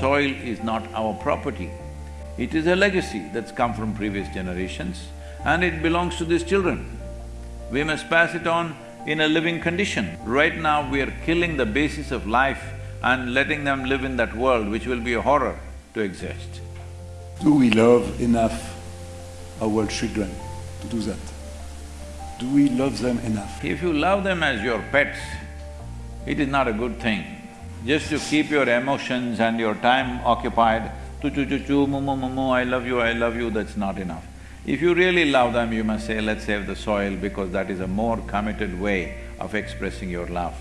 soil is not our property. It is a legacy that's come from previous generations and it belongs to these children. We must pass it on in a living condition. Right now, we are killing the basis of life and letting them live in that world which will be a horror to exist. Do we love enough our children to do that? Do we love them enough? If you love them as your pets, it is not a good thing. Just to keep your emotions and your time occupied, tu chu chu chu, mu mu mu mu, I love you, I love you, that's not enough. If you really love them, you must say, let's save the soil because that is a more committed way of expressing your love.